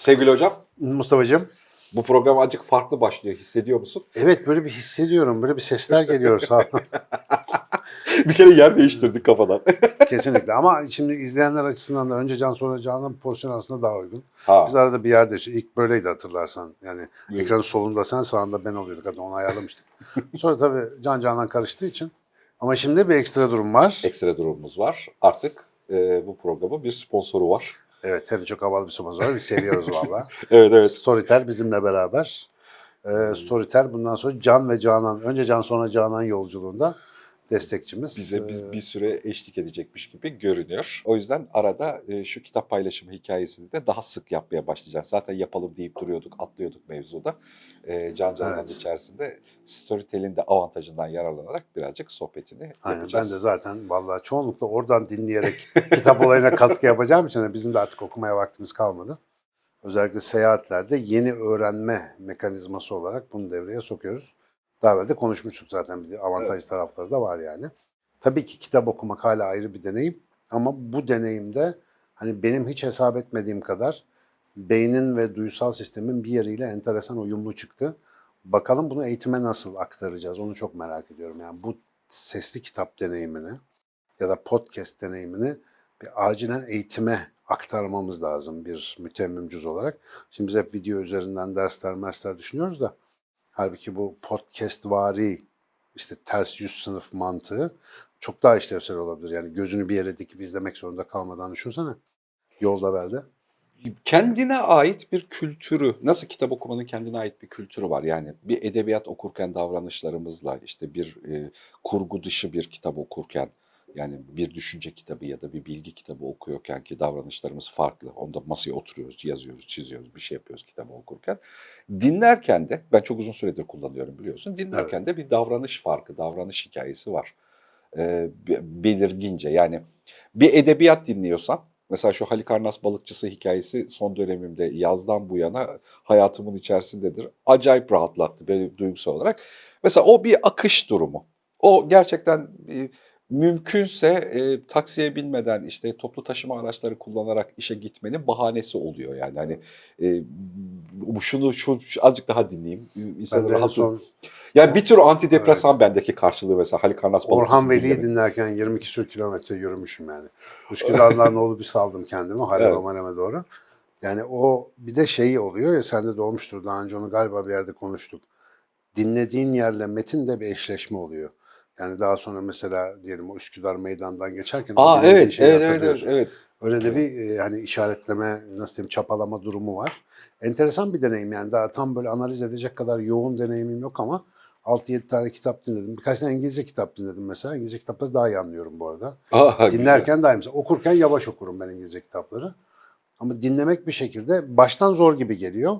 Sevgili hocam, Mustafa'cığım. bu program azıcık farklı başlıyor. Hissediyor musun? Evet böyle bir hissediyorum. Böyle bir sesler geliyor sağ bir kere yer değiştirdik kafadan. Kesinlikle ama şimdi izleyenler açısından da önce Can sonra Can'ın pozisyon aslında daha uygun. Ha. Biz arada bir yerde ilk böyleydi hatırlarsan. Yani Evet. ekranın solunda sen sağında ben oluyorduk. Hatta onu ayarlamıştık. Sonra tabii Can Can'dan karıştığı için. Ama şimdi bir ekstra durum var. Ekstra durumumuz var. Artık e, bu programın bir sponsoru var. Evet hem de çok havalı bir sponsor var. Biz seviyoruz valla. Evet evet. Storytel bizimle beraber. Ee, Storytel bundan sonra Can ve Canan, önce Can sonra Canan yolculuğunda destekçimiz. Bize biz Ee, bir süre eşlik edecekmiş gibi görünüyor. O yüzden arada e, şu kitap paylaşımı hikayesini de daha sık yapmaya başlayacağız. Zaten yapalım deyip duruyorduk, atlıyorduk mevzuda. E, Can Canan'ın Evet. içerisinde Storytel'in de avantajından yararlanarak birazcık sohbetini Aynen yapacağız. ben de zaten vallahi çoğunlukla oradan dinleyerek kitap olayına katkı yapacağım için bizim de artık okumaya vaktimiz kalmadı. Özellikle seyahatlerde yeni öğrenme mekanizması olarak bunu devreye sokuyoruz. Daha evvel de konuşmuştuk zaten bize avantajlı tarafları da var yani. Tabii ki kitap okumak hala ayrı bir deneyim ama bu deneyimde hani benim hiç hesap etmediğim kadar beynin ve duysal sistemin bir yeriyle enteresan uyumlu çıktı. Bakalım bunu eğitime nasıl aktaracağız onu çok merak ediyorum. Yani bu sesli kitap deneyimini ya da podcast deneyimini bir acilen eğitime aktarmamız lazım bir mütemmimcüz olarak. Şimdi biz hep video üzerinden dersler mersler düşünüyoruz da halbuki bu podcast vari işte ters yüz sınıf mantığı çok daha işlevsel olabilir. Yani gözünü bir yere dikip izlemek zorunda kalmadan düşünsene. Yolda belde. kendine ait bir kültürü, nasıl kitap okumanın kendine ait bir kültürü var. Yani bir edebiyat okurken davranışlarımızla, işte bir e, kurgu dışı bir kitap okurken, yani bir düşünce kitabı ya da bir bilgi kitabı okuyorken ki davranışlarımız farklı. Onda masaya oturuyoruz, yazıyoruz, çiziyoruz, bir şey yapıyoruz kitabı okurken. Dinlerken de, ben çok uzun süredir kullanıyorum biliyorsun, dinlerken de bir davranış farkı, davranış hikayesi var. E, be- belirgince yani bir edebiyat dinliyorsan, Mesela şu Halikarnas balıkçısı hikayesi son dönemimde yazdan bu yana hayatımın içerisindedir. Acayip rahatlattı beni duygusal olarak. Mesela o bir akış durumu. O gerçekten e, mümkünse e, taksiye binmeden işte toplu taşıma araçları kullanarak işe gitmenin bahanesi oluyor. Yani hani e, şunu şu, şu azıcık daha dinleyeyim. İnsanı rahat son Yani bir tür antidepresan bendeki karşılığı mesela Halikarnas balıkçısı Orhan Veli'yi dinlemek. dinlerken 22 sür kilometre yürümüşüm yani. Üsküdar'dan olup bir saldım kendimi Halep Evet. Amaneme doğru. Yani o bir de şeyi oluyor ya sende de olmuştur daha önce onu galiba bir yerde konuştuk. Dinlediğin yerle metin de bir eşleşme oluyor. Yani daha sonra mesela diyelim o Üsküdar meydandan geçerken Aa evet, şeyi evet, evet, evet, evet. Öyle de bir e, hani işaretleme, nasıl diyeyim çapalama durumu var. Enteresan bir deneyim yani daha tam böyle analiz edecek kadar yoğun deneyimim yok ama 6-7 tane kitap dinledim. Birkaç tane İngilizce kitap dinledim mesela. İngilizce kitapları daha iyi anlıyorum bu arada. Aa, güzel. Dinlerken daha iyi. Mesela okurken yavaş okurum ben İngilizce kitapları. Ama dinlemek bir şekilde baştan zor gibi geliyor.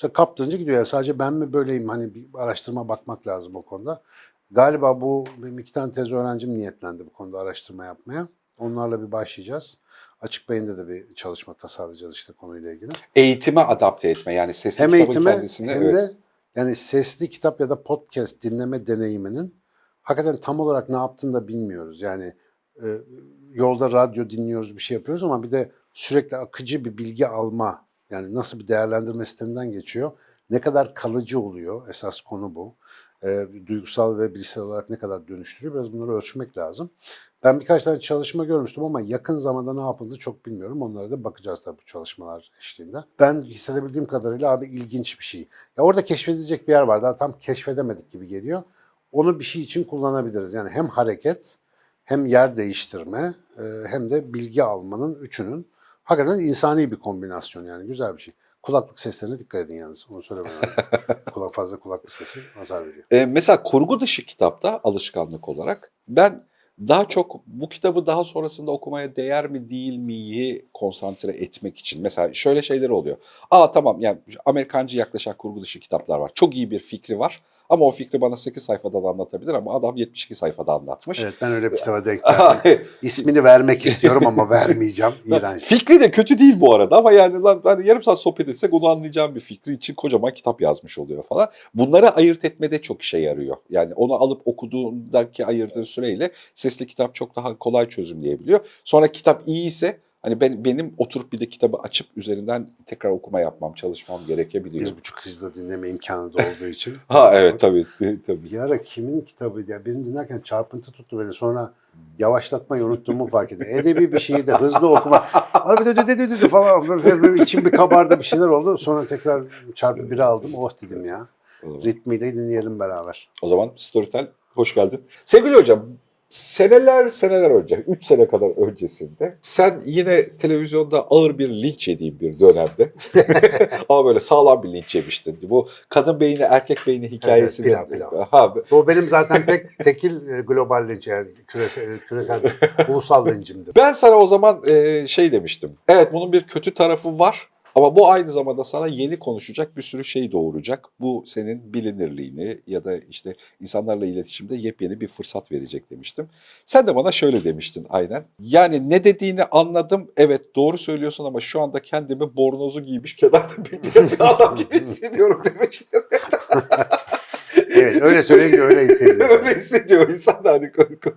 Mesela kaptırınca gidiyor. Yani sadece ben mi böyleyim? Hani bir araştırma bakmak lazım o konuda. Galiba bu benim iki tane tez öğrencim niyetlendi bu konuda araştırma yapmaya. Onlarla bir başlayacağız. Açık Beyin'de de bir çalışma tasarlayacağız işte konuyla ilgili. Eğitime adapte etme yani sesli Hem kitabın eğitime kendisini hem evet. de yani sesli kitap ya da podcast dinleme deneyiminin hakikaten tam olarak ne yaptığını da bilmiyoruz. Yani e, yolda radyo dinliyoruz bir şey yapıyoruz ama bir de sürekli akıcı bir bilgi alma yani nasıl bir değerlendirme sisteminden geçiyor. Ne kadar kalıcı oluyor esas konu bu. E, duygusal ve bilişsel olarak ne kadar dönüştürüyor biraz bunları ölçmek lazım. Ben birkaç tane çalışma görmüştüm ama yakın zamanda ne yapıldı çok bilmiyorum. Onlara da bakacağız tabii bu çalışmalar eşliğinde. Ben hissedebildiğim kadarıyla abi ilginç bir şey. Ya orada keşfedilecek bir yer var. Daha tam keşfedemedik gibi geliyor. Onu bir şey için kullanabiliriz. Yani hem hareket, hem yer değiştirme, e, hem de bilgi almanın üçünün hakikaten insani bir kombinasyon yani güzel bir şey. Kulaklık seslerine dikkat edin yalnız. Onu söylemem. Kulak fazla kulaklık sesi azar veriyor. E, mesela kurgu dışı kitapta alışkanlık olarak ben daha çok bu kitabı daha sonrasında okumaya değer mi değil miyi konsantre etmek için. Mesela şöyle şeyler oluyor. Aa tamam yani Amerikancı yaklaşan kurgu dışı kitaplar var. Çok iyi bir fikri var ama o fikri bana 8 sayfada da anlatabilir ama adam 72 sayfada anlatmış. Evet ben öyle bir kitaba denk geldim. İsmini vermek istiyorum ama vermeyeceğim. İğrenç. Fikri de kötü değil bu arada ama yani lan hani yarım saat sohbet etsek onu anlayacağım bir fikri için kocaman kitap yazmış oluyor falan. Bunları ayırt etmede çok işe yarıyor. Yani onu alıp okuduğundaki ayırdığın süreyle sesli kitap çok daha kolay çözümleyebiliyor. Sonra kitap iyi ise Hani ben benim oturup bir de kitabı açıp üzerinden tekrar okuma yapmam, çalışmam gerekebiliyor. Bir buçuk hızda dinleme imkanı da olduğu için. Ha evet tabii tabii. Bir ara kimin kitabıydı ya? Birini dinlerken çarpıntı tuttu beni. Sonra yavaşlatmayı unuttuğumu fark ettim. Edebi bir şeyi de hızlı okuma. Abi de de de de de falan. İçim bir kabardı bir şeyler oldu. Sonra tekrar çarpı biri aldım. Oh dedim ya. Ritmiyle dinleyelim beraber. O zaman Storytel hoş geldin. Sevgili hocam, seneler seneler önce, 3 sene kadar öncesinde sen yine televizyonda ağır bir linç yediğin bir dönemde ama böyle sağlam bir linç yemiştin. Bu kadın beyni erkek beyni hikayesini. pilav, pilav. Ha, O benim zaten tek tekil e, global linç yani küresel, küresel ulusal lincimdir. ben sana o zaman e, şey demiştim. Evet bunun bir kötü tarafı var. Ama bu aynı zamanda sana yeni konuşacak bir sürü şey doğuracak. Bu senin bilinirliğini ya da işte insanlarla iletişimde yepyeni bir fırsat verecek demiştim. Sen de bana şöyle demiştin aynen. Yani ne dediğini anladım. Evet doğru söylüyorsun ama şu anda kendimi bornozu giymiş kenarda bekleyen bir adam gibi hissediyorum demiştin. Evet öyle söyleyince öyle hissediyorum. Öyle hissediyor insan da hani ko- ko-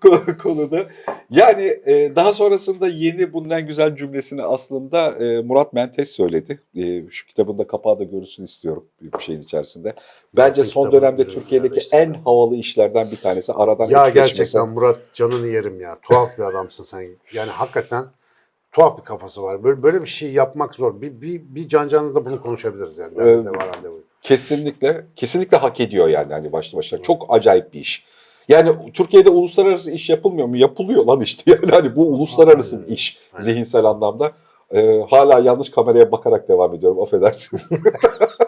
ko- konuda. Yani e, daha sonrasında yeni bundan güzel cümlesini aslında e, Murat Mentes söyledi. E, şu kitabın da kapağı da görülsün istiyorum bir şeyin içerisinde. Bence Murat'ın son dönemde Türkiye'deki işte. en havalı işlerden bir tanesi. Aradan Ya es geçmesen. gerçekten Murat canını yerim ya. Tuhaf bir adamsın sen. Yani hakikaten tuhaf bir kafası var. Böyle böyle bir şey yapmak zor. Bir bir, bir can canlı da bunu konuşabiliriz yani. Evet. Derde var randevu. Kesinlikle, kesinlikle hak ediyor yani hani başlı başına. Çok acayip bir iş. Yani Türkiye'de uluslararası iş yapılmıyor mu? Yapılıyor lan işte. Yani hani bu uluslararası bir iş zihinsel anlamda. Ee, hala yanlış kameraya bakarak devam ediyorum. Affedersin.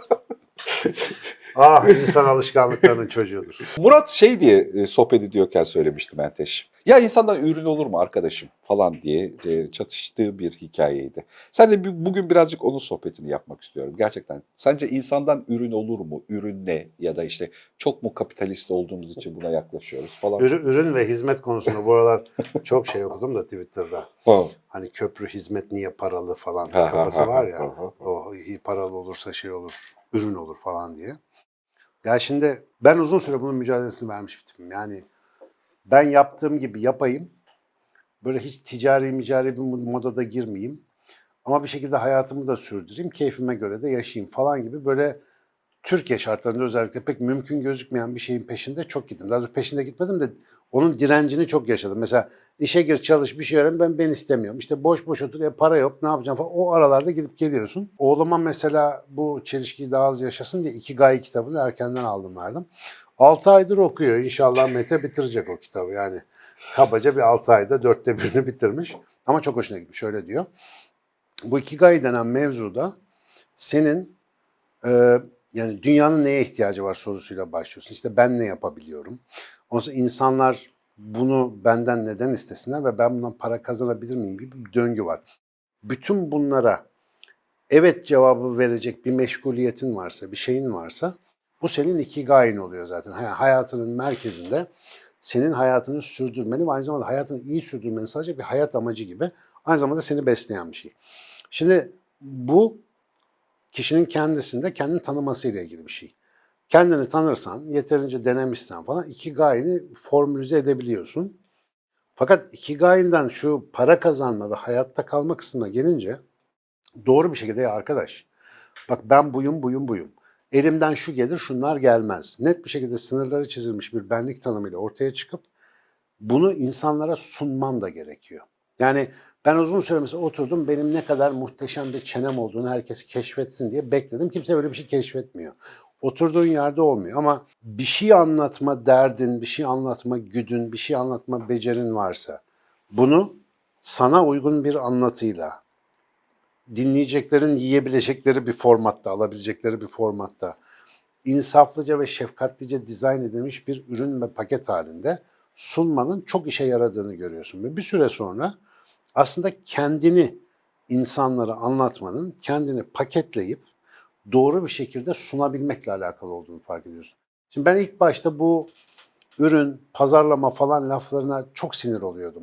Ah insan alışkanlıklarının çocuğudur. Murat şey diye e, sohbet ediyorken söylemişti Menteş. Ya insandan ürün olur mu arkadaşım falan diye e, çatıştığı bir hikayeydi. Sen de bu- bugün birazcık onun sohbetini yapmak istiyorum. Gerçekten sence insandan ürün olur mu? Ürün ne? Ya da işte çok mu kapitalist olduğumuz için buna yaklaşıyoruz falan. Ürün, ürün ve hizmet konusunda bu aralar çok şey okudum da Twitter'da. Ha. Hani köprü hizmet niye paralı falan Ha, kafası ha, var ya. O paralı olursa şey olur, ürün olur falan diye. Ya şimdi ben uzun süre bunun mücadelesini vermiş bir tipim. Yani ben yaptığım gibi yapayım. Böyle hiç ticari micari bir modada girmeyeyim. Ama bir şekilde hayatımı da sürdüreyim. Keyfime göre de yaşayayım falan gibi böyle Türkiye şartlarında özellikle pek mümkün gözükmeyen bir şeyin peşinde çok gittim. Daha peşinde gitmedim de onun direncini çok yaşadım. Mesela işe gir çalış bir şey öğren ben ben istemiyorum. İşte boş boş otur ya para yok ne yapacağım falan. O aralarda gidip geliyorsun. Oğluma mesela bu çelişkiyi daha az yaşasın diye iki gayi kitabını erkenden aldım verdim. 6 aydır okuyor. İnşallah Mete bitirecek o kitabı. Yani kabaca bir 6 ayda dörtte birini bitirmiş. Ama çok hoşuna gitmiş. Öyle diyor. Bu Ikigai denen mevzuda senin e, yani dünyanın neye ihtiyacı var sorusuyla başlıyorsun. İşte ben ne yapabiliyorum? Sonra insanlar bunu benden neden istesinler ve ben bundan para kazanabilir miyim gibi bir döngü var. Bütün bunlara evet cevabı verecek bir meşguliyetin varsa, bir şeyin varsa bu senin ikigai'in oluyor zaten. Hayatının merkezinde senin hayatını sürdürmeni ve aynı zamanda hayatını iyi sürdürmeni sadece bir hayat amacı gibi aynı zamanda seni besleyen bir şey. Şimdi bu kişinin kendisinde kendini tanımasıyla ilgili bir şey. Kendini tanırsan, yeterince denemişsen falan ikigai'ni formülize edebiliyorsun. Fakat ikigai'nden şu para kazanma ve hayatta kalma kısmına gelince doğru bir şekilde ya arkadaş bak ben buyum buyum buyum. Elimden şu gelir şunlar gelmez. Net bir şekilde sınırları çizilmiş bir benlik tanımıyla ortaya çıkıp bunu insanlara sunman da gerekiyor. Yani ben uzun süre mesela oturdum benim ne kadar muhteşem bir çenem olduğunu herkes keşfetsin diye bekledim. Kimse öyle bir şey keşfetmiyor. Oturduğun yerde olmuyor ama bir şey anlatma derdin, bir şey anlatma güdün, bir şey anlatma becerin varsa bunu sana uygun bir anlatıyla, dinleyeceklerin yiyebilecekleri bir formatta, alabilecekleri bir formatta, insaflıca ve şefkatlice dizayn edilmiş bir ürün ve paket halinde sunmanın çok işe yaradığını görüyorsun. Ve bir süre sonra aslında kendini insanlara anlatmanın, kendini paketleyip doğru bir şekilde sunabilmekle alakalı olduğunu fark ediyorsun. Şimdi ben ilk başta bu ürün, pazarlama falan laflarına çok sinir oluyordum.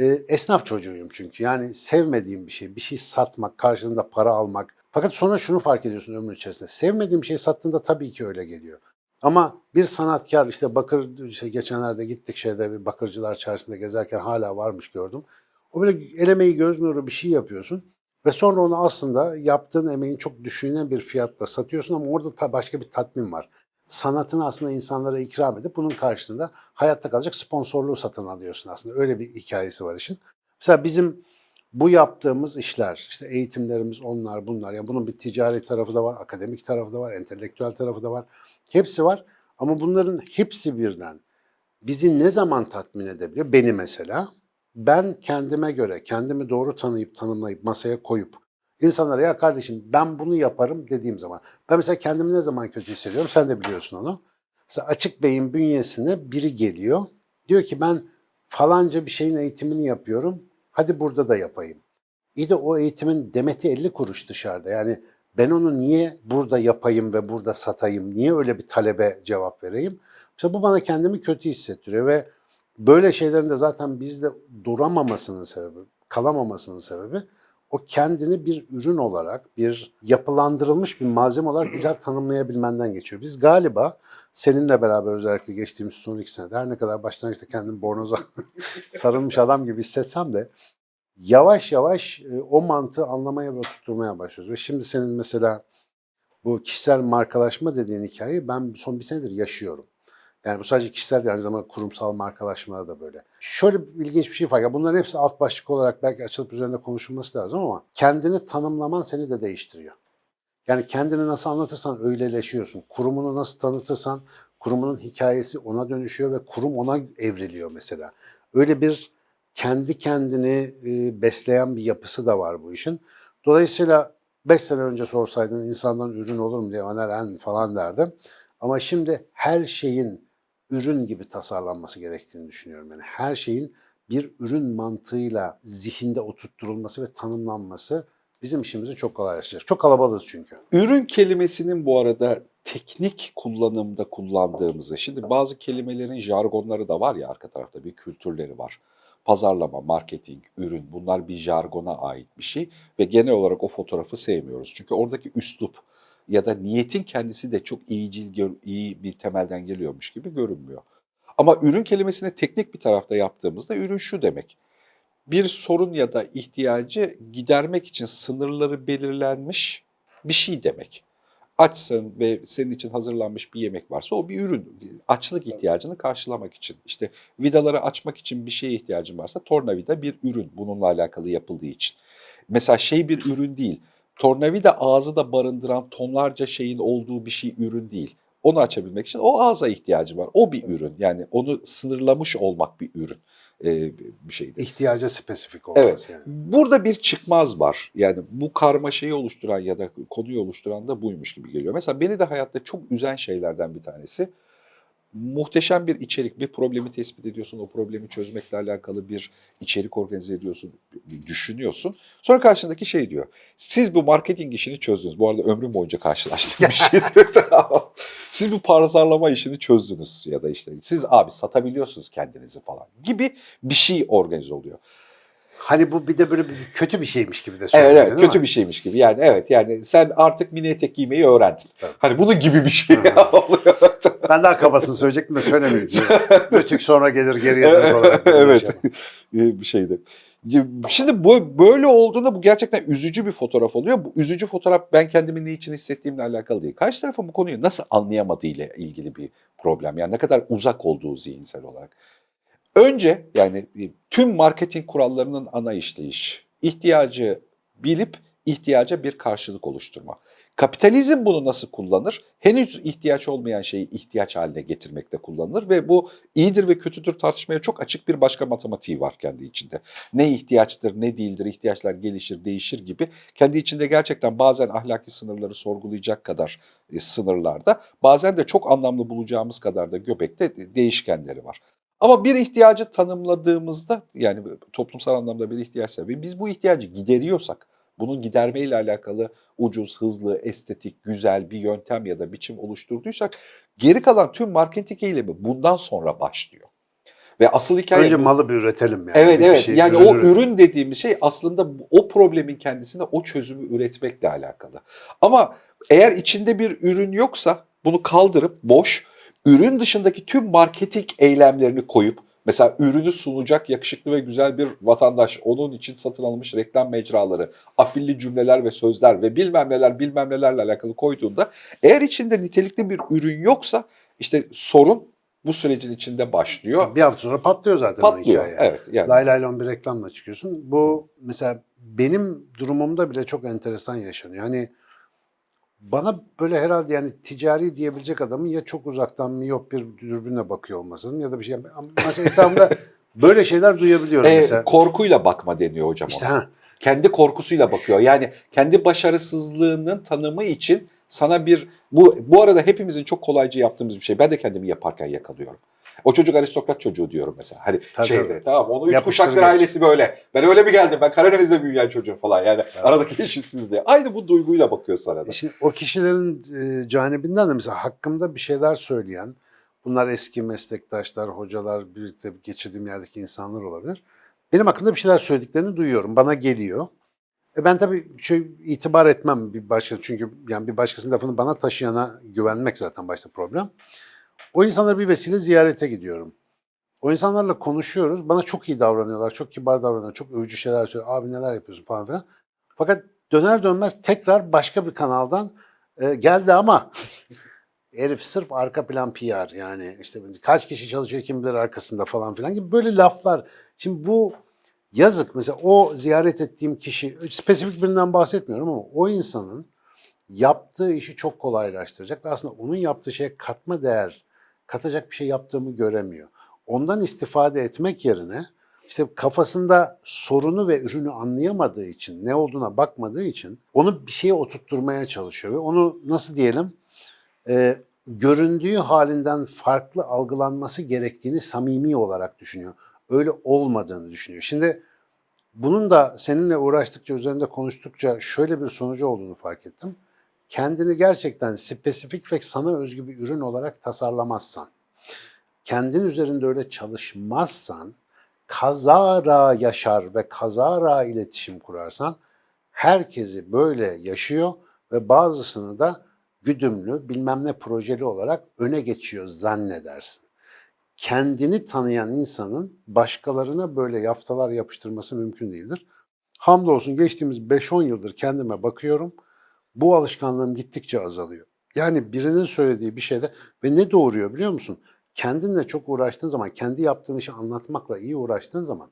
E, esnaf çocuğuyum çünkü. Yani sevmediğim bir şey, bir şey satmak, karşılığında para almak. Fakat sonra şunu fark ediyorsun ömrün içerisinde. Sevmediğim bir şey sattığında tabii ki öyle geliyor. Ama bir sanatkar işte bakır işte geçenlerde gittik şeyde bir bakırcılar çarşısında gezerken hala varmış gördüm. O böyle el emeği göz nuru bir şey yapıyorsun. Ve sonra onu aslında yaptığın emeğin çok düşünen bir fiyatla satıyorsun ama orada ta başka bir tatmin var. Sanatını aslında insanlara ikram edip bunun karşılığında hayatta kalacak sponsorluğu satın alıyorsun aslında. Öyle bir hikayesi var işin. Mesela bizim bu yaptığımız işler, işte eğitimlerimiz onlar bunlar. Yani bunun bir ticari tarafı da var, akademik tarafı da var, entelektüel tarafı da var. Hepsi var ama bunların hepsi birden bizi ne zaman tatmin edebiliyor? Beni mesela. Ben kendime göre, kendimi doğru tanıyıp tanımlayıp masaya koyup insanlara ya kardeşim ben bunu yaparım dediğim zaman. Ben mesela kendimi ne zaman kötü hissediyorum? Sen de biliyorsun onu. Mesela açık beyin bünyesine biri geliyor. Diyor ki ben falanca bir şeyin eğitimini yapıyorum. Hadi burada da yapayım. İyi de o eğitimin demeti 50 kuruş dışarıda. Yani ben onu niye burada yapayım ve burada satayım? Niye öyle bir talebe cevap vereyim? Mesela bu bana kendimi kötü hissettiriyor ve böyle şeylerin de zaten bizde duramamasının sebebi, kalamamasının sebebi o kendini bir ürün olarak, bir yapılandırılmış bir malzeme olarak güzel tanımlayabilmenden geçiyor. Biz galiba seninle beraber özellikle geçtiğimiz son iki senede her ne kadar başlangıçta kendim bornoza sarılmış adam gibi hissetsem de yavaş yavaş e, o mantığı anlamaya ve oturtmaya başlıyoruz. Ve şimdi senin mesela bu kişisel markalaşma dediğin hikayeyi ben son bir senedir yaşıyorum. Yani bu sadece kişisel değil, aynı zamanda kurumsal markalaşmada da böyle. Şöyle ilginç bir şey var. Ya bunların hepsi alt başlık olarak belki açılıp üzerinde konuşulması lazım ama kendini tanımlaman seni de değiştiriyor. Yani kendini nasıl anlatırsan öyleleşiyorsun. Kurumunu nasıl tanıtırsan kurumunun hikayesi ona dönüşüyor ve kurum ona evriliyor mesela. Öyle bir kendi kendini e, besleyen bir yapısı da var bu işin. Dolayısıyla 5 sene önce sorsaydın insandan ürün olur mu diye analen falan derdim. Ama şimdi her şeyin ürün gibi tasarlanması gerektiğini düşünüyorum. Yani her şeyin bir ürün mantığıyla zihinde oturtturulması ve tanımlanması bizim işimizi çok kolaylaştıracak. Çok kalabalığız çünkü. Ürün kelimesinin bu arada teknik kullanımda kullandığımızı, şimdi bazı kelimelerin jargonları da var ya arka tarafta bir kültürleri var. Pazarlama, marketing, ürün bunlar bir jargona ait bir şey ve genel olarak o fotoğrafı sevmiyoruz. Çünkü oradaki üslup ya da niyetin kendisi de çok iyicil, iyi bir temelden geliyormuş gibi görünmüyor. Ama ürün kelimesini teknik bir tarafta yaptığımızda ürün şu demek. Bir sorun ya da ihtiyacı gidermek için sınırları belirlenmiş bir şey demek. Açsın ve senin için hazırlanmış bir yemek varsa o bir ürün. Açlık ihtiyacını karşılamak için. İşte vidaları açmak için bir şeye ihtiyacın varsa tornavida bir ürün bununla alakalı yapıldığı için. Mesela şey bir ürün değil. Tornavida ağzı da barındıran tonlarca şeyin olduğu bir şey ürün değil. Onu açabilmek için o ağza ihtiyacı var. O bir ürün. Yani onu sınırlamış olmak bir ürün e, bir şeydir. İhtiyaca spesifik olması Evet. yani. Burada bir çıkmaz var. Yani bu karmaşayı oluşturan ya da konuyu oluşturan da buymuş gibi geliyor. Mesela beni de hayatta çok üzen şeylerden bir tanesi muhteşem bir içerik, bir problemi tespit ediyorsun, o problemi çözmekle alakalı bir içerik organize ediyorsun, düşünüyorsun. Sonra karşındaki şey diyor, siz bu marketing işini çözdünüz. Bu arada ömrüm boyunca karşılaştığım bir şeydir. Siz bu pazarlama işini çözdünüz ya da işte siz abi satabiliyorsunuz kendinizi falan gibi bir şey organize oluyor. Hani bu bir de böyle bir kötü bir şeymiş gibi de Evet, söylüyor evet kötü bir şeymiş gibi. Yani evet yani sen artık mini etek giymeyi öğrendin. Evet. Hani bunun gibi bir şey oluyor. Ben daha kabasını söyleyecektim de söylemeyeyim. Ötük sonra gelir geriye evet. şey. bir şeydi. Şimdi bu böyle olduğunda bu gerçekten üzücü bir fotoğraf oluyor. Bu üzücü fotoğraf ben kendimi ne için hissettiğimle alakalı değil. Karşı tarafın bu konuyu nasıl anlayamadığıyla ilgili bir problem. Yani ne kadar uzak olduğu zihinsel olarak. Önce yani tüm marketing kurallarının ana işleyiş, ihtiyacı bilip ihtiyaca bir karşılık oluşturma. Kapitalizm bunu nasıl kullanır? Henüz ihtiyaç olmayan şeyi ihtiyaç haline getirmekte kullanılır ve bu iyidir ve kötüdür tartışmaya çok açık bir başka matematiği var kendi içinde. Ne ihtiyaçtır, ne değildir, ihtiyaçlar gelişir, değişir gibi kendi içinde gerçekten bazen ahlaki sınırları sorgulayacak kadar e, sınırlarda, bazen de çok anlamlı bulacağımız kadar da göbekte de- değişkenleri var. Ama bir ihtiyacı tanımladığımızda yani toplumsal anlamda bir ihtiyaçsa ve biz bu ihtiyacı gideriyorsak, bunun gidermeyle alakalı ucuz, hızlı, estetik, güzel bir yöntem ya da biçim oluşturduysak geri kalan tüm marketing eylemi bundan sonra başlıyor. Ve asıl hikaye Önce bu. malı bir üretelim yani. Evet Bir evet şey, yani ürün o üretelim. ürün dediğimiz şey aslında o problemin kendisinde o çözümü üretmekle alakalı. Ama eğer içinde bir ürün yoksa bunu kaldırıp boş, ürün dışındaki tüm marketing eylemlerini koyup Mesela ürünü sunacak yakışıklı ve güzel bir vatandaş, onun için satın alınmış reklam mecraları, afilli cümleler ve sözler ve bilmem neler bilmem nelerle alakalı koyduğunda eğer içinde nitelikli bir ürün yoksa işte sorun bu sürecin içinde başlıyor. Bir hafta sonra patlıyor zaten o Patlıyor. hikaye. Evet yani. Lay lay lon bir reklamla çıkıyorsun. Bu mesela benim durumumda bile çok enteresan yaşanıyor. Yani bana böyle herhalde yani ticari diyebilecek adamın ya çok uzaktan miyop bir dürbünle bakıyor olmasının ya da bir şey. Mesela etrafımda böyle şeyler duyabiliyorum Ee, mesela. korkuyla bakma deniyor hocam İşte ona. ha, Kendi korkusuyla bakıyor. Yani kendi başarısızlığının tanımı için sana bir bu bu arada hepimizin çok kolayca yaptığımız bir şey. Ben de kendimi yaparken yakalıyorum. O çocuk aristokrat çocuğu diyorum mesela. Hani Tabii, şeyde tabii. tamam onu üç kuşaktır ailesi böyle. Ben öyle mi geldim? Ben Karadeniz'de büyüyen çocuğum falan. Yani aradaki eşitsizliği. Aynı bu duyguyla bakıyor sana da. E Şimdi o kişilerin e, canibinden de mesela hakkımda bir şeyler söyleyen, bunlar eski meslektaşlar, hocalar, birlikte geçirdiğim yerdeki insanlar olabilir. Benim hakkımda bir şeyler söylediklerini duyuyorum, bana geliyor. E ben tabii şey itibar etmem bir başka çünkü yani bir başkasının lafını bana taşıyana güvenmek zaten başta problem. O insanları bir vesile ziyarete gidiyorum. O insanlarla konuşuyoruz. Bana çok iyi davranıyorlar, çok kibar davranıyorlar, çok övücü şeyler söylüyor. Abi neler yapıyorsun falan filan. Fakat döner dönmez tekrar başka bir kanaldan e, geldi ama herif sırf arka plan PR yani işte kaç kişi çalışıyor kim bilir arkasında falan filan gibi böyle laflar. Şimdi bu yazık mesela o ziyaret ettiğim kişi spesifik birinden bahsetmiyorum ama o insanın yaptığı işi çok kolaylaştıracak ve aslında onun yaptığı şeye katma değer katacak bir şey yaptığımı göremiyor. Ondan istifade etmek yerine işte kafasında sorunu ve ürünü anlayamadığı için, ne olduğuna bakmadığı için onu bir şeye oturtturmaya çalışıyor ve onu nasıl diyelim e, göründüğü halinden farklı algılanması gerektiğini samimi olarak düşünüyor. Öyle olmadığını düşünüyor. Şimdi bunun da seninle uğraştıkça, üzerinde konuştukça şöyle bir sonucu olduğunu fark ettim. Kendini gerçekten spesifik ve sana özgü bir ürün olarak tasarlamazsan, kendin üzerinde öyle çalışmazsan, kazara yaşar ve kazara iletişim kurarsan herkesi böyle yaşıyor ve bazısını da güdümlü bilmem ne projeli olarak öne geçiyor zannedersin. Kendini tanıyan insanın başkalarına böyle yaftalar yapıştırması mümkün değildir. Hamdolsun geçtiğimiz 5-10 yıldır kendime bakıyorum. Bu alışkanlığım gittikçe azalıyor. Yani birinin söylediği bir şeyde ve ne doğuruyor biliyor musun? Kendinle çok uğraştığın zaman, kendi yaptığın işi anlatmakla iyi uğraştığın zaman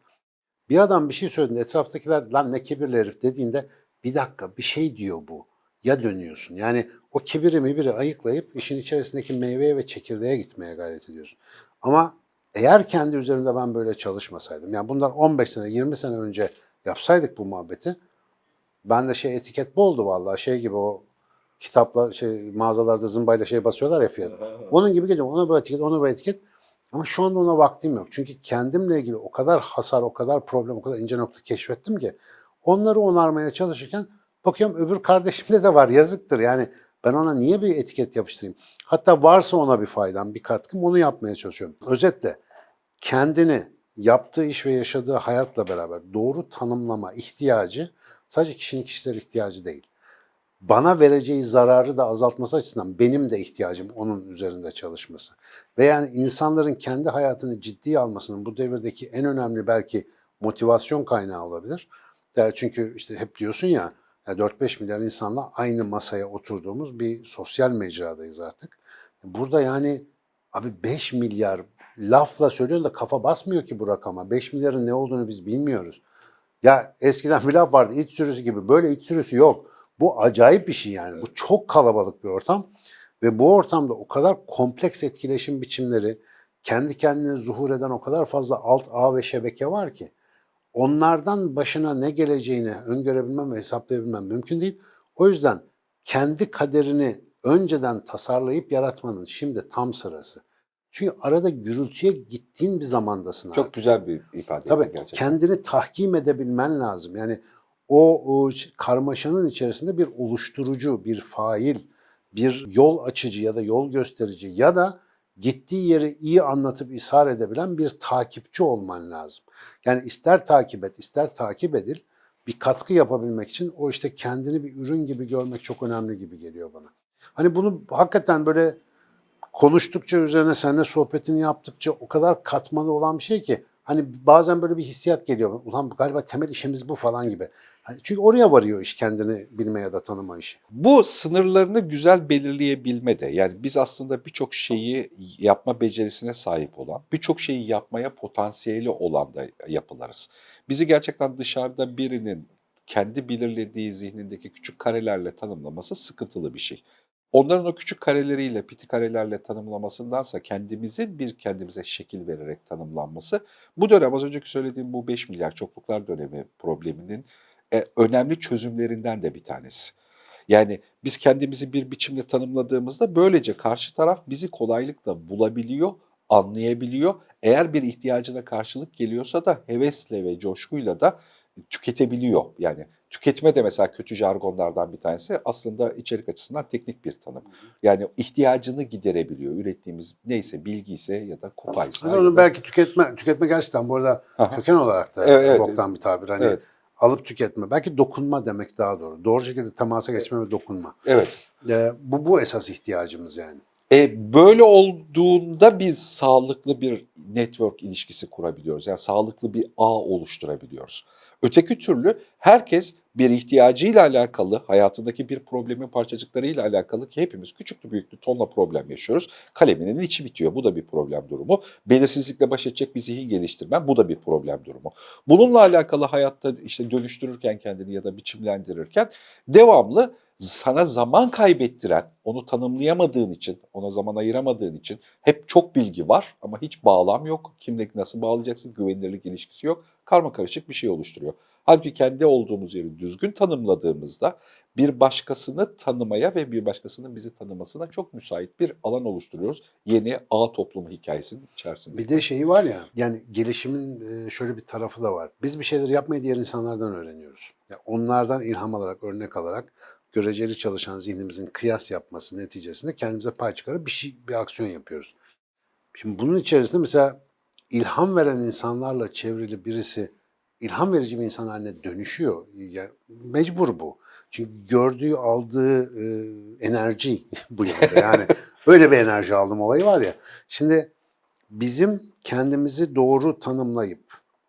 bir adam bir şey söylediğinde etraftakiler lan ne kibirli herif dediğinde bir dakika bir şey diyor bu. Ya dönüyorsun. Yani o kibiri mibiri ayıklayıp işin içerisindeki meyveye ve çekirdeğe gitmeye gayret ediyorsun. Ama eğer kendi üzerimde ben böyle çalışmasaydım, yani bunlar 15 sene, 20 sene önce yapsaydık bu muhabbeti, ben de şey etiket boldu vallahi şey gibi o kitaplar şey mağazalarda zımbayla şey basıyorlar ya fiyat. Onun gibi geliyor. Ona bir etiket, ona bir etiket. Ama şu anda ona vaktim yok. Çünkü kendimle ilgili o kadar hasar, o kadar problem, o kadar ince nokta keşfettim ki onları onarmaya çalışırken bakıyorum öbür kardeşimde de var. Yazıktır. Yani ben ona niye bir etiket yapıştırayım? Hatta varsa ona bir faydam, bir katkım onu yapmaya çalışıyorum. Özetle kendini yaptığı iş ve yaşadığı hayatla beraber doğru tanımlama ihtiyacı sadece kişinin kişisel ihtiyacı değil bana vereceği zararı da azaltması açısından benim de ihtiyacım onun üzerinde çalışması. Ve yani insanların kendi hayatını ciddiye almasının bu devirdeki en önemli belki motivasyon kaynağı olabilir. Çünkü işte hep diyorsun ya, ya 4-5 milyar insanla aynı masaya oturduğumuz bir sosyal mecradayız artık. Burada yani abi 5 milyar lafla söylüyorsun da kafa basmıyor ki bu rakama. 5 milyarın ne olduğunu biz bilmiyoruz. Ya eskiden bir laf vardı iç sürüsü gibi. Böyle iç sürüsü yok. Bu acayip bir şey yani. Bu çok kalabalık bir ortam. Ve bu ortamda o kadar kompleks etkileşim biçimleri, kendi kendine zuhur eden o kadar fazla alt ağ ve şebeke var ki onlardan başına ne geleceğini öngörebilmem ve hesaplayabilmem mümkün değil. O yüzden kendi kaderini önceden tasarlayıp yaratmanın şimdi tam sırası. Çünkü arada gürültüye gittiğin bir zamandasın artık. Çok güzel bir ifade Tabii gerçekten. kendini tahkim edebilmen lazım. Yani o, o karmaşanın içerisinde bir oluşturucu, bir fail, bir yol açıcı ya da yol gösterici ya da gittiği yeri iyi anlatıp ishar edebilen bir takipçi olman lazım. Yani ister takip et, ister takip edil, bir katkı yapabilmek için o işte kendini bir ürün gibi görmek çok önemli gibi geliyor bana. Hani bunu hakikaten böyle konuştukça üzerine seninle sohbetini yaptıkça o kadar katmanı olan bir şey ki hani bazen böyle bir hissiyat geliyor. Ulan galiba temel işimiz bu falan gibi. Hani çünkü oraya varıyor iş kendini bilme ya da tanıma işi. Bu sınırlarını güzel belirleyebilme de yani biz aslında birçok şeyi yapma becerisine sahip olan, birçok şeyi yapmaya potansiyeli olan da yapılarız. Bizi gerçekten dışarıda birinin kendi belirlediği zihnindeki küçük karelerle tanımlaması sıkıntılı bir şey. Onların o küçük kareleriyle, piti karelerle tanımlamasındansa kendimizin bir kendimize şekil vererek tanımlanması bu dönem az önceki söylediğim bu 5 milyar çokluklar dönemi probleminin e, önemli çözümlerinden de bir tanesi. Yani biz kendimizi bir biçimde tanımladığımızda böylece karşı taraf bizi kolaylıkla bulabiliyor, anlayabiliyor. Eğer bir ihtiyacına karşılık geliyorsa da hevesle ve coşkuyla da tüketebiliyor. Yani tüketme de mesela kötü jargonlardan bir tanesi aslında içerik açısından teknik bir tanım. Yani ihtiyacını giderebiliyor. Ürettiğimiz neyse bilgi ise ya da kupaysa. Mesela onu belki tüketme, tüketme gerçekten bu arada Aha. köken olarak da Evet, evet. boktan bir tabir. Hani Evet. alıp tüketme. Belki dokunma demek daha doğru. Doğru şekilde temasa geçme ve dokunma. Evet. Ee, bu, bu esas ihtiyacımız yani. E, böyle olduğunda biz sağlıklı bir network ilişkisi kurabiliyoruz. Yani sağlıklı bir ağ oluşturabiliyoruz. Öteki türlü herkes bir ihtiyacıyla alakalı, hayatındaki bir problemin parçacıklarıyla alakalı ki hepimiz küçüklü büyüklü tonla problem yaşıyoruz. Kaleminin içi bitiyor. Bu da bir problem durumu. Belirsizlikle baş edecek bir zihin geliştirmen bu da bir problem durumu. Bununla alakalı hayatta işte dönüştürürken kendini ya da biçimlendirirken devamlı sana zaman kaybettiren, onu tanımlayamadığın için, ona zaman ayıramadığın için hep çok bilgi var ama hiç bağlam yok. Kimle nasıl bağlayacaksın, güvenilirlik ilişkisi yok. Karma karışık bir şey oluşturuyor. Halbuki kendi olduğumuz yeri düzgün tanımladığımızda bir başkasını tanımaya ve bir başkasının bizi tanımasına çok müsait bir alan oluşturuyoruz. Yeni ağ toplumu hikayesinin içerisinde. Bir de şeyi var ya, yani gelişimin e, şöyle bir tarafı da var. Biz bir şeyleri yapmayı diğer insanlardan öğreniyoruz. Yani onlardan ilham alarak, örnek alarak göreceli çalışan zihnimizin kıyas yapması neticesinde kendimize pay çıkarıp bir şey, bir aksiyon yapıyoruz. Şimdi bunun içerisinde mesela ilham veren insanlarla çevrili birisi ilham verici bir insan haline dönüşüyor. Yani mecbur bu. Çünkü gördüğü, aldığı e, enerji bu yönde. Yani öyle bir enerji aldım olayı var ya. Şimdi bizim kendimizi doğru tanımlayıp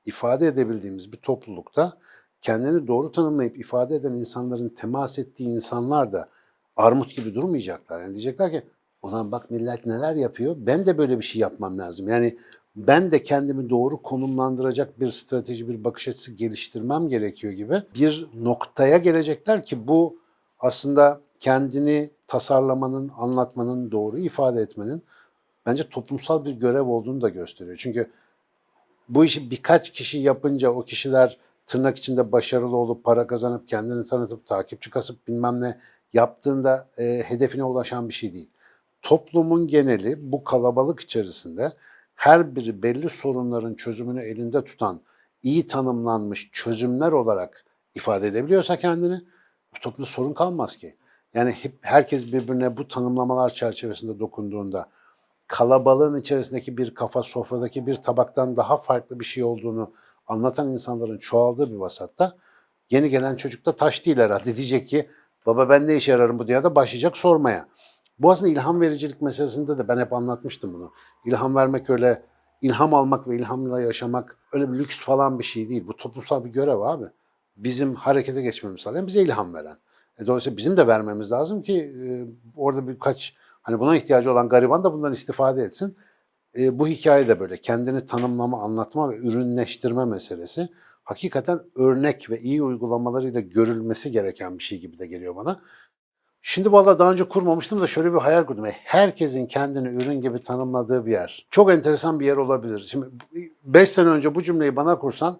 ifade edebildiğimiz bir toplulukta kendini doğru tanımlayıp ifade eden insanların temas ettiği insanlar da armut gibi durmayacaklar. Yani diyecekler ki ulan bak millet neler yapıyor ben de böyle bir şey yapmam lazım. Yani ben de kendimi doğru konumlandıracak bir strateji, bir bakış açısı geliştirmem gerekiyor gibi bir noktaya gelecekler ki bu aslında kendini tasarlamanın, anlatmanın, doğru ifade etmenin bence toplumsal bir görev olduğunu da gösteriyor. Çünkü bu işi birkaç kişi yapınca o kişiler tırnak içinde başarılı olup para kazanıp kendini tanıtıp takipçi kasıp bilmem ne yaptığında e, hedefine ulaşan bir şey değil. Toplumun geneli bu kalabalık içerisinde her biri belli sorunların çözümünü elinde tutan iyi tanımlanmış çözümler olarak ifade edebiliyorsa kendini bu toplumda sorun kalmaz ki. Yani hep herkes birbirine bu tanımlamalar çerçevesinde dokunduğunda kalabalığın içerisindeki bir kafa sofradaki bir tabaktan daha farklı bir şey olduğunu anlatan insanların çoğaldığı bir vasatta yeni gelen çocuk da taş değil herhalde. Diyecek ki baba ben ne işe yararım bu dünyada başlayacak sormaya. Bu aslında ilham vericilik meselesinde de ben hep anlatmıştım bunu. İlham vermek öyle, ilham almak ve ilhamla yaşamak öyle bir lüks falan bir şey değil. Bu toplumsal bir görev abi. Bizim harekete geçmemiz sağlayan bize ilham veren. E dolayısıyla bizim de vermemiz lazım ki e, orada birkaç hani buna ihtiyacı olan gariban da bundan istifade etsin. E, bu hikaye de böyle kendini tanımlama, anlatma ve ürünleştirme meselesi hakikaten örnek ve iyi uygulamalarıyla görülmesi gereken bir şey gibi de geliyor bana. Şimdi valla daha önce kurmamıştım da şöyle bir hayal kurdum. E, Herkesin kendini ürün gibi tanımladığı bir yer. Çok enteresan bir yer olabilir. Şimdi 5 sene önce bu cümleyi bana kursan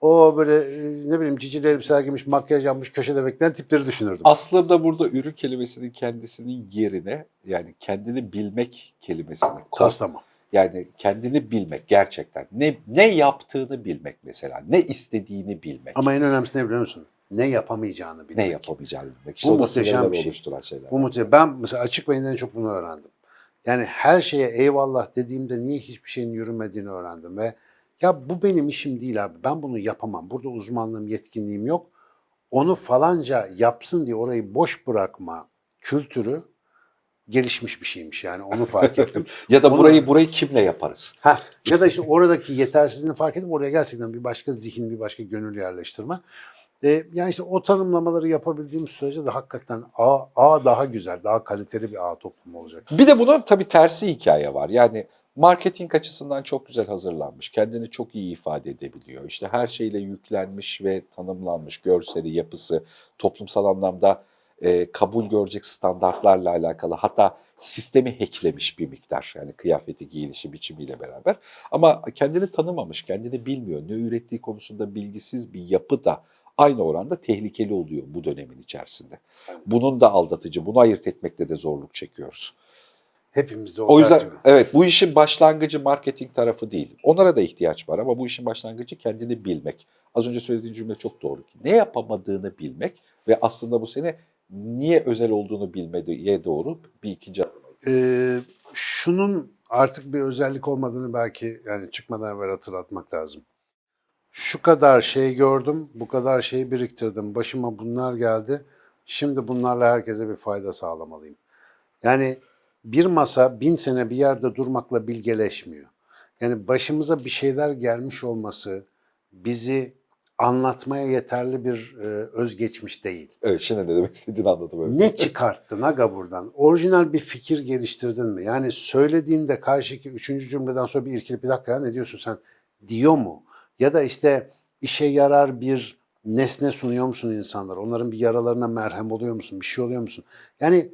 o böyle e, ne bileyim cicili elbiseler giymiş, makyaj yapmış, köşede bekleyen tipleri düşünürdüm. Aslında burada ürün kelimesinin kendisinin yerine yani kendini bilmek kelimesini koy. Taslama. Yani kendini bilmek gerçekten. Ne ne yaptığını bilmek mesela. Ne istediğini bilmek. Ama en önemlisi ne biliyor musun? Ne yapamayacağını bilmek. ne yapamayacağını bilmek. İşte Bu muhteşem bir şey. oluşturan şeyler. Bu mutlaka. Ben mesela açık beyinden en çok bunu öğrendim. Yani her şeye eyvallah dediğimde niye hiçbir şeyin yürümediğini öğrendim ve ya bu benim işim değil abi. Ben bunu yapamam. Burada uzmanlığım, yetkinliğim yok. Onu falanca yapsın diye orayı boş bırakma kültürü gelişmiş bir şeymiş yani onu fark ettim. Ya da Onu- burayı burayı kimle yaparız? Ha, ya da işte oradaki yetersizliğini fark edip oraya gerçekten bir başka zihin, bir başka gönül yerleştirme. E, yani işte o tanımlamaları yapabildiğimiz sürece de hakikaten ağ, ağ daha güzel, daha kaliteli bir ağ toplumu olacak. Bir de bunun tabii tersi hikaye var. Yani marketing açısından çok güzel hazırlanmış. Kendini çok iyi ifade edebiliyor. İşte her şeyle yüklenmiş ve tanımlanmış görseli, yapısı, toplumsal anlamda e, kabul görecek standartlarla alakalı. Hatta sistemi hacklemiş bir miktar. Yani kıyafeti, giyinişi, biçimiyle beraber. Ama kendini tanımamış, kendini bilmiyor. Ne ürettiği konusunda bilgisiz bir yapı da aynı oranda tehlikeli oluyor bu dönemin içerisinde. Bunun da aldatıcı, bunu ayırt etmekte de zorluk çekiyoruz. Hepimizde o, O yüzden var. evet bu işin başlangıcı marketing tarafı değil. Onlara da ihtiyaç var ama bu işin başlangıcı kendini bilmek. Az önce söylediğin cümle çok doğru. Ne yapamadığını bilmek ve aslında bu seni niye özel olduğunu bilmeye doğru bir ikinci adım. Ee, şunun artık bir özellik olmadığını belki yani çıkmadan evvel hatırlatmak lazım. Şu kadar şey gördüm, bu kadar şey biriktirdim, başıma bunlar geldi. Şimdi bunlarla herkese bir fayda sağlamalıyım. Yani bir masa bin sene bir yerde durmakla bilgeleşmiyor. Yani başımıza bir şeyler gelmiş olması bizi anlatmaya yeterli bir e, özgeçmiş değil. Evet şimdi ne demek istediğini anladım. Ne çıkarttın aga buradan? Orijinal bir fikir geliştirdin mi? Yani söylediğinde karşıki üçüncü cümleden sonra bir irkilip bir dakika ya ne diyorsun sen diyor mu? Ya da işte işe yarar bir nesne sunuyor musun insanlara? Onların bir yaralarına merhem oluyor musun? Bir şey oluyor musun? Yani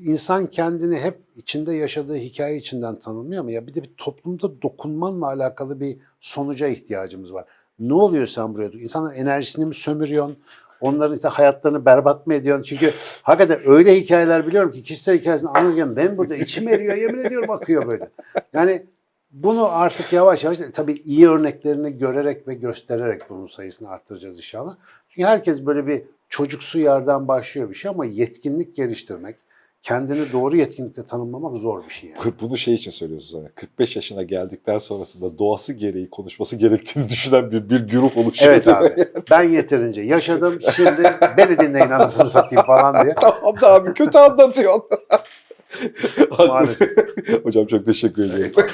insan kendini hep içinde yaşadığı hikaye içinden tanımlıyor mu? Ya bir de bir toplumda dokunmanla alakalı bir sonuca ihtiyacımız var. Ne oluyor sen buraya? İnsanların enerjisini mi sömürüyorsun? Onların işte hayatlarını berbat mı ediyorsun? Çünkü hakikaten öyle hikayeler biliyorum ki kişisel hikayesini anlatırken ben burada içim eriyor yemin ediyorum akıyor böyle. Yani bunu artık yavaş yavaş tabii iyi örneklerini görerek ve göstererek bunun sayısını arttıracağız inşallah. Çünkü herkes böyle bir çocuksu yerden başlıyor bir şey ama yetkinlik geliştirmek, kendini doğru yetkinlikle tanımlamak zor bir şey yani. Bunu şey için söylüyorsun sonra. 45 yaşına geldikten sonrasında doğası gereği konuşması gerektiğini düşünen bir, bir güruh oluşuyor. Evet abi. Ben yeterince yaşadım. Şimdi beni dinleyin anasını satayım falan diye. tamam da abi kötü anlatıyorsun. Hocam çok teşekkür ediyorum.